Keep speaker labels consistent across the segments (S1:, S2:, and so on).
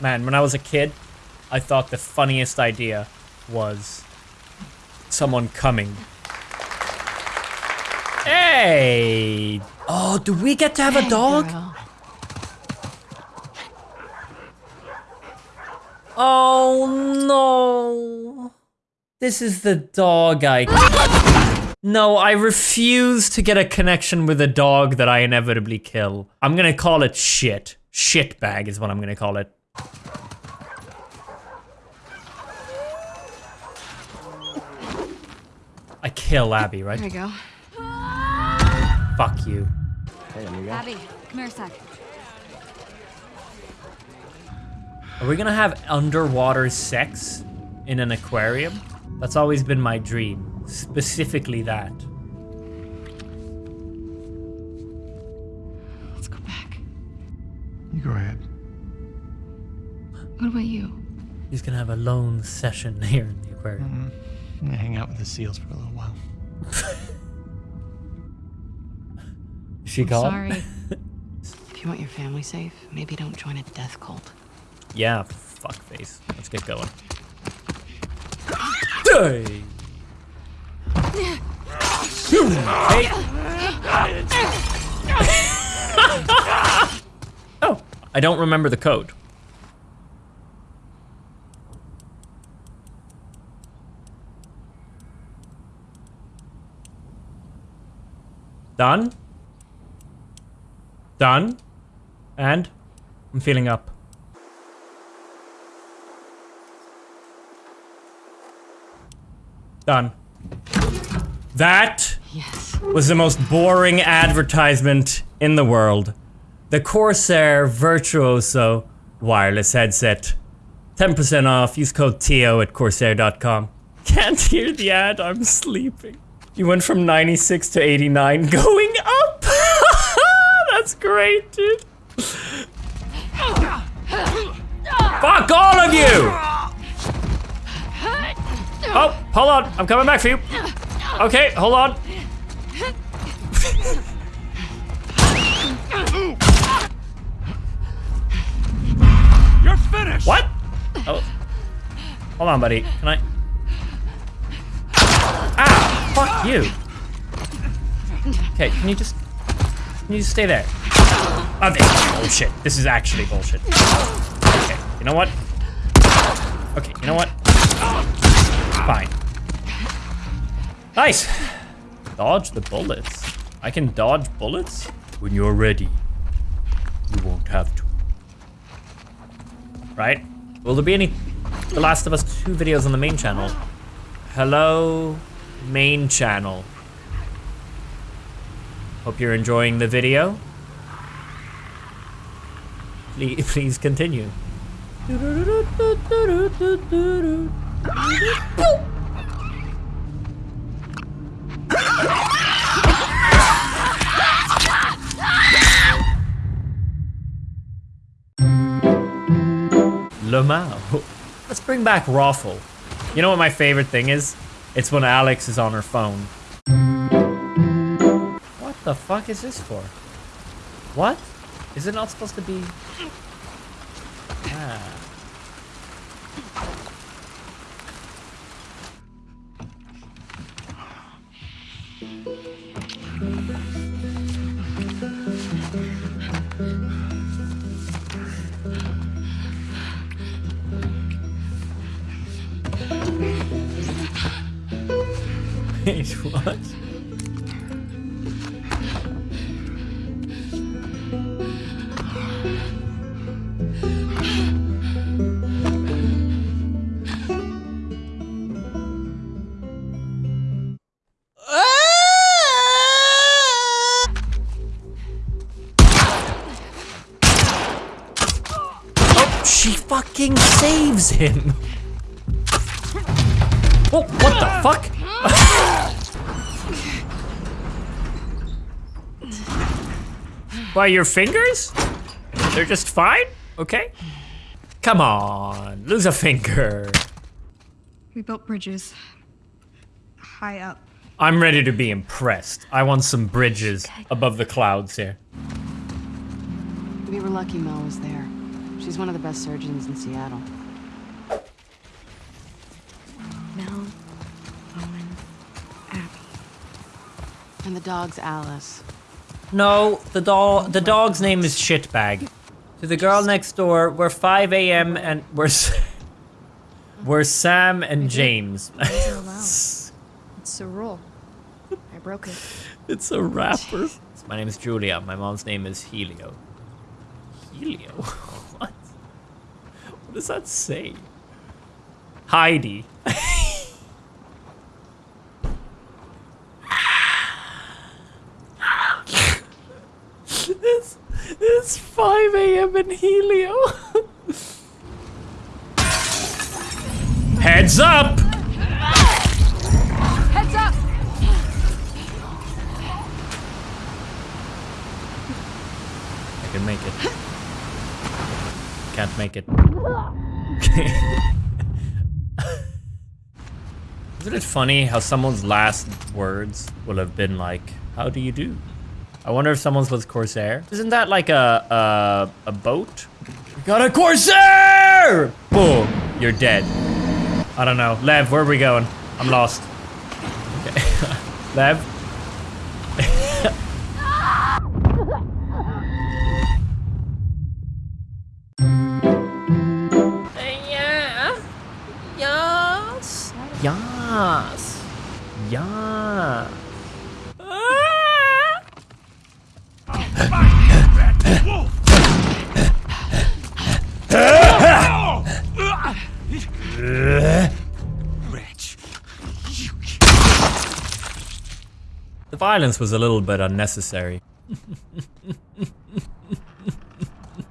S1: Man, when I was a kid, I thought the funniest idea was someone coming. Hey! Oh, do we get to have a dog? Oh no! This is the dog I. No, I refuse to get a connection with a dog that I inevitably kill. I'm gonna call it shit. Shit bag is what I'm gonna call it. I kill Abby, right?
S2: There you go.
S1: Fuck you.
S3: Hey, amigo.
S2: Abby, come here a sec.
S1: Are we gonna have underwater sex in an aquarium? That's always been my dream. Specifically that.
S2: Let's go back.
S3: You go ahead.
S2: What about you?
S1: He's gonna have a lone session here in the aquarium. Mm-hmm.
S3: I'm gonna hang out with the seals for a little while.
S1: She
S2: I'm
S1: gone?
S2: sorry. if you want your family safe, maybe don't join a death cult.
S1: Yeah, fuckface. Let's get going. Hey. Hey. oh, I don't remember the code. Done. Done. And I'm filling up. Done. That
S2: Yes.
S1: was the most boring advertisement in the world. The Corsair Virtuoso wireless headset. 10% off. Use code TO at Corsair.com. Can't hear the ad. I'm sleeping. You went from 96 to 89, going up. That's great, dude. Fuck all of you! Oh, hold on. I'm coming back for you. Okay, hold on.
S3: You're finished!
S1: What? Oh. Hold on, buddy. Can I? Fuck you. Okay, can you just... Can you just stay there? Oh, this is bullshit. This is actually bullshit. Okay, you know what? Okay, you know what? Fine. Nice! Dodge the bullets. I can dodge bullets? When you're ready, you won't have to. Right? Will there be any The Last of Us 2 videos on the main channel? Hello, main channel. Hope you're enjoying the video. Please, please continue. Lamau. Let's bring back Raffle. You know what my favorite thing is? It's when Alex is on her phone. What the fuck is this for? What? Is it not supposed to be... Ah. What? Oh, she fucking saves him. Why, your fingers? They're just fine? Okay. Come on, lose a finger.
S4: We built bridges high up.
S1: I'm ready to be impressed. I want some bridges above the clouds here.
S2: We were lucky Mel was there. She's one of the best surgeons in Seattle.
S4: Mel, Owen, Abby.
S2: And the dog's Alice.
S1: No, the doll. The dog's name is Shitbag. To the girl next door, we're 5 a.m. and we're we're Sam and James.
S4: It's a rule. I broke it.
S1: it's a rapper. My name is Julia. My mom's name is Helio. Helio? what? What does that say? Heidi. it's, it's 5 a.m. in Helio. Heads up!
S4: Heads up!
S1: I can make it. Can't make it. Isn't it funny how someone's last words will have been like, "How do you do?" I wonder if someone's with Corsair. Isn't that like a a, a boat? We got a Corsair! Boom! You're dead. I don't know. Lev, where are we going? I'm lost. Okay. Lev? Yeah. Yes. Yes. Yeah. The violence was a little bit unnecessary.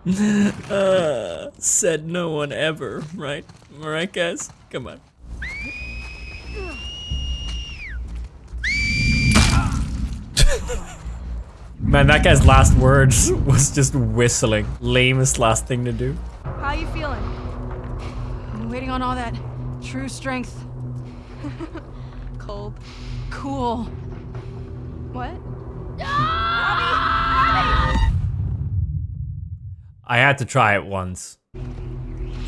S1: uh, said no one ever, right? Alright, guys? Come on. Man, that guy's last words was just whistling. Lamest last thing to do.
S4: How you feeling? I'm waiting on all that true strength. Cold. Cool. What?
S1: I had to try it once.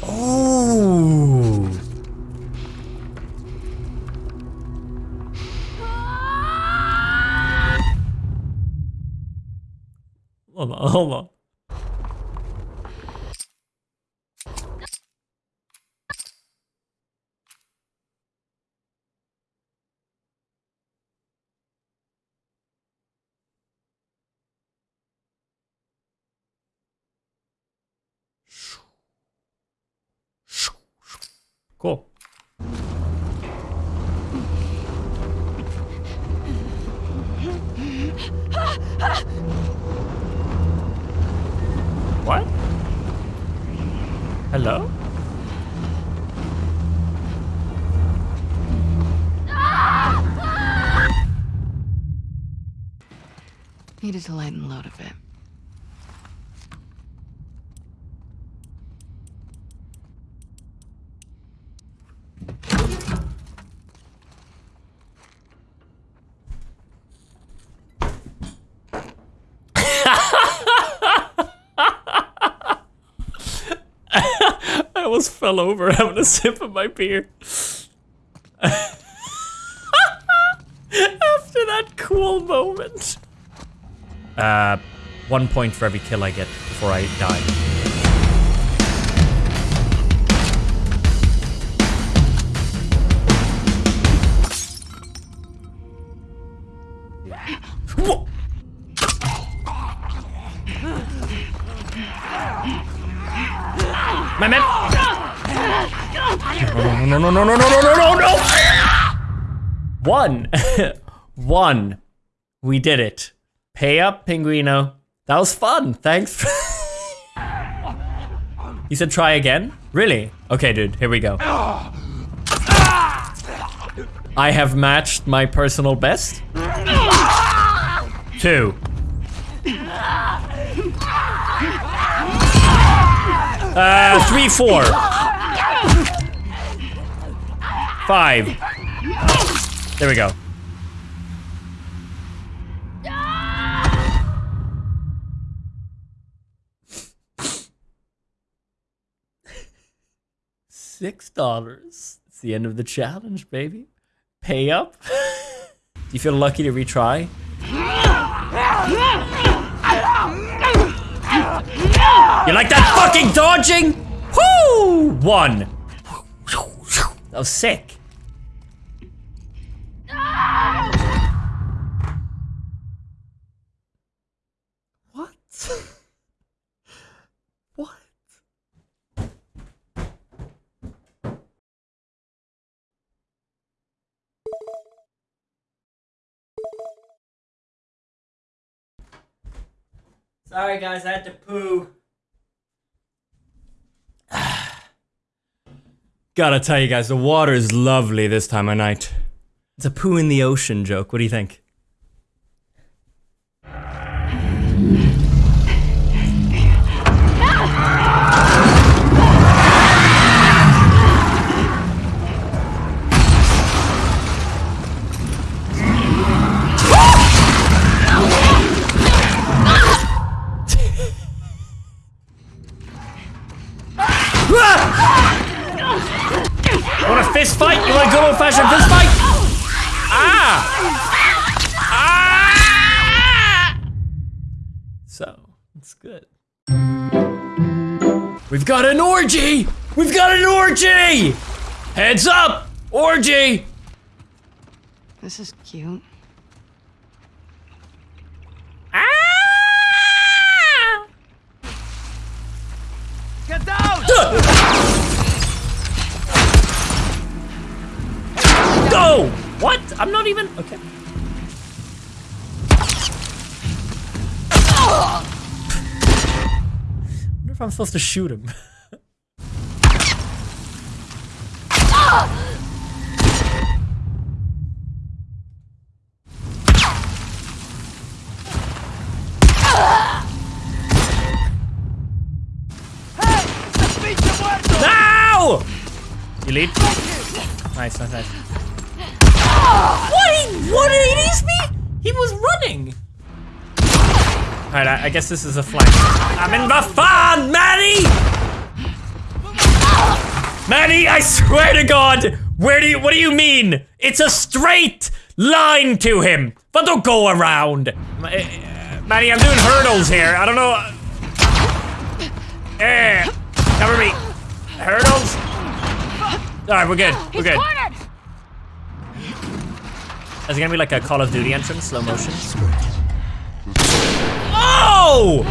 S1: Oh. Hold on, hold on. Cool. Hello?
S2: Needed to lighten load a bit.
S1: I almost fell over having a sip of my beer. After that cool moment. Uh, one point for every kill I get before I die. Whoa. My man. No, no, no, no, no, no, no, no, no. One. One. We did it. Pay up, Pinguino. That was fun. Thanks. you said try again? Really? Okay, dude. Here we go. I have matched my personal best. Two. Uh, three, four. Five. There we go. Six dollars. It's the end of the challenge, baby. Pay up. Do you feel lucky to retry? You like that fucking dodging? Whoo! One. That was sick. What? what? Sorry guys, I had to poo. Gotta tell you guys, the water is lovely this time of night. It's a poo in the ocean joke. What do you think? Fist fight? You want a good old fashioned fist fight? Ah! Ah! So, it's good. We've got an orgy! We've got an orgy! Heads up! Orgy!
S2: This is cute.
S1: I'm not even. Okay. I wonder if I'm supposed to shoot him. Now! You lead? Nice, nice, nice. What? He, what did he me? He was running. Alright, I, I guess this is a flank. I'm in the fun, Maddie! Maddie, I swear to God, where do you, what do you mean? It's a straight line to him, but don't go around. Ma- eh, Maddie, I'm doing hurdles here. I don't know. Eh, cover me. Hurdles? Alright, we're good. We're good. Is it gonna be like a Call of Duty entrance, slow motion? Oh!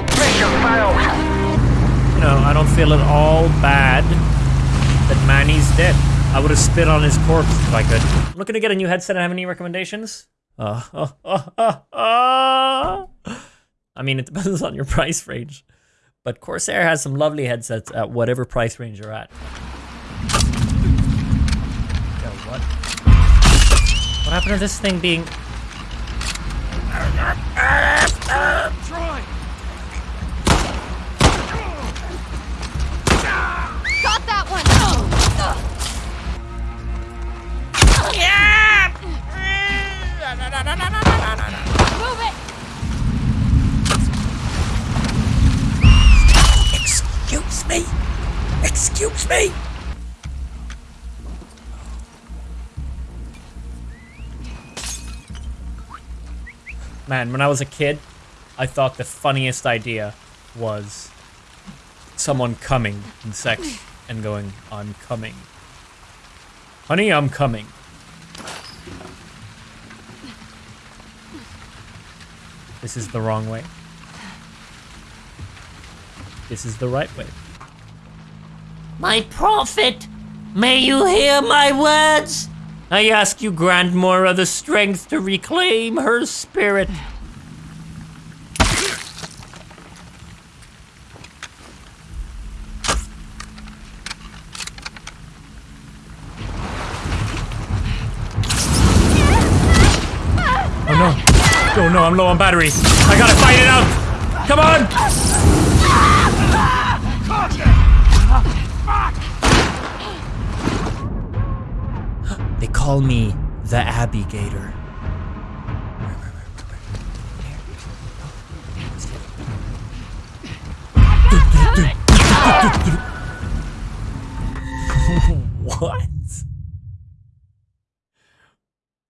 S1: Know, I don't feel at all bad that Manny's dead. I would have spit on his corpse if I could. I'm looking to get a new headset and have any recommendations? Uh, uh, uh, uh, uh. I mean, it depends on your price range. But Corsair has some lovely headsets at whatever price range you're at. What? What happened to this thing being...
S3: Troy!
S4: Got that one! Move it!
S1: Excuse me? Excuse me? Man, when I was a kid, I thought the funniest idea was someone coming in sex and going, I'm coming. Honey, I'm coming. This is the wrong way. This is the right way. My prophet, may you hear my words? I ask you Grandmora, the strength to reclaim her spirit. Oh no. Oh no, I'm low on battery. I gotta fight it out. Come on! Call me the Abbey Gator. What?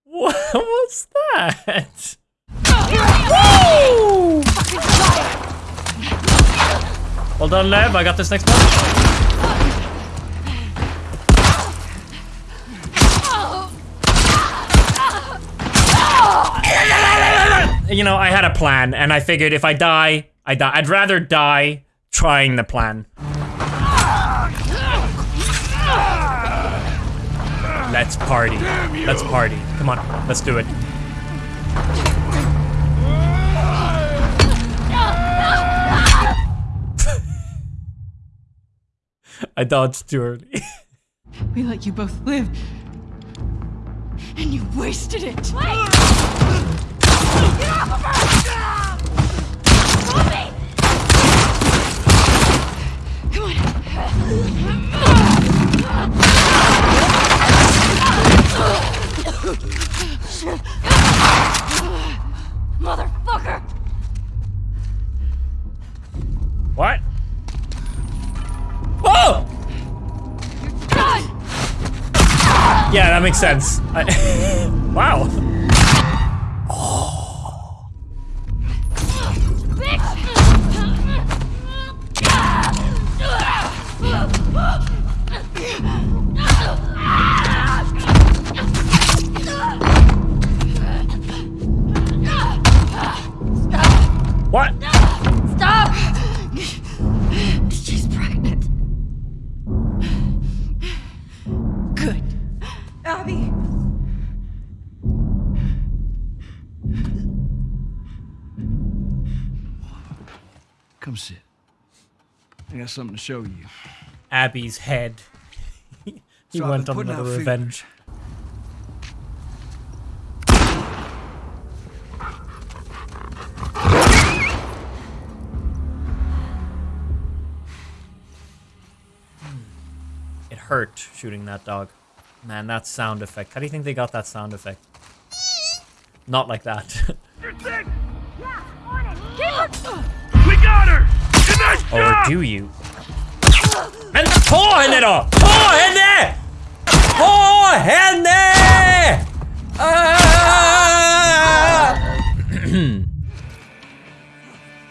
S1: What was that? Woo! Well done, Lev. I got this next one. You know, I had a plan, and I figured if I die, I die. I'd rather die trying the plan. Let's party. Let's party. Come on, let's do it. I dodged too early.
S4: We let you both live. And you wasted it. Come on.
S5: Motherfucker!
S1: what? Whoa! Yeah, that makes sense. I- wow.
S3: Something to show you.
S1: Abby's head. he
S3: So
S1: went on
S3: another out
S1: revenge. Hmm. It hurt shooting that dog. Man, that sound effect. How do you think they got that sound effect? Not like that.
S3: We got her! In that
S1: or do you? Ta henne då! Ta henne! Ta henne! Ah!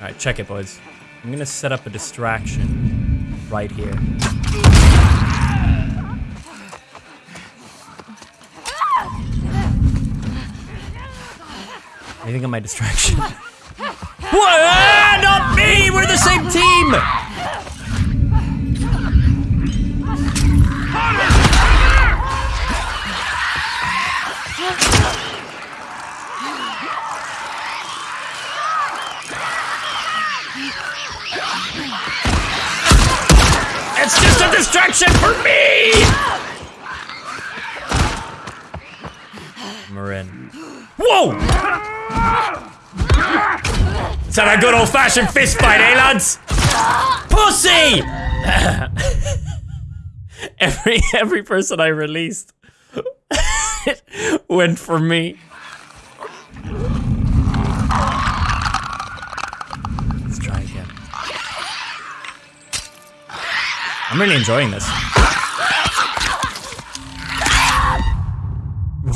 S1: Alright, check it, boys. I'm gonna set up a distraction right here. You think of my distraction? What? Ah, not me! We're the same team! It's just a distraction for me! Marin. Whoa! Let's have a good old fashioned fist fight, eh, lads? Pussy! every every person I released went for me. I'm really enjoying this.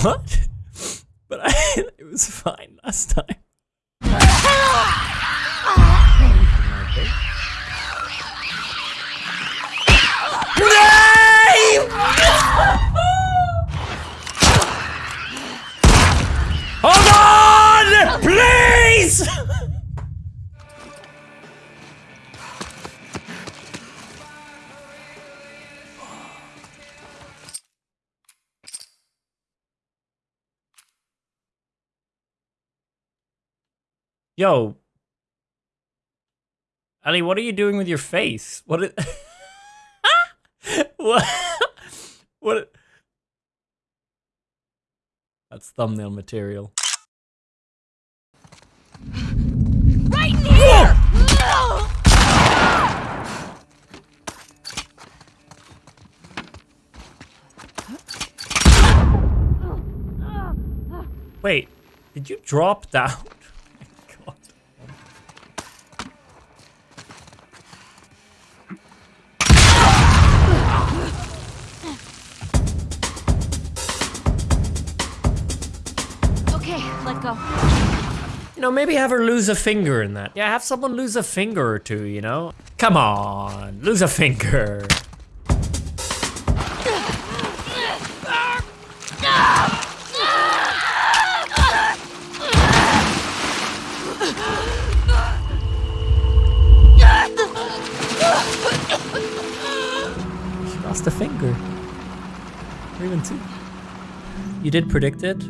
S1: What? But I, it was fine last time. Hold on! Please! Yo. Ali, what are you doing with your face? What is... what? what? That's thumbnail material.
S5: Right here!
S1: Wait, did you drop down? Maybe have her lose a finger in that. Yeah, have someone lose a finger or two, you know? Come on, lose a finger. She lost a finger. Or even two. You did predict it?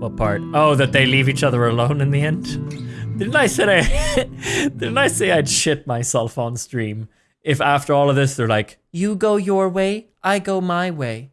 S1: What part? Oh, that they leave each other alone in the end? Didn't I say I didn't I say I'd shit myself on stream? If after all of this they're like, you go your way, I go my way.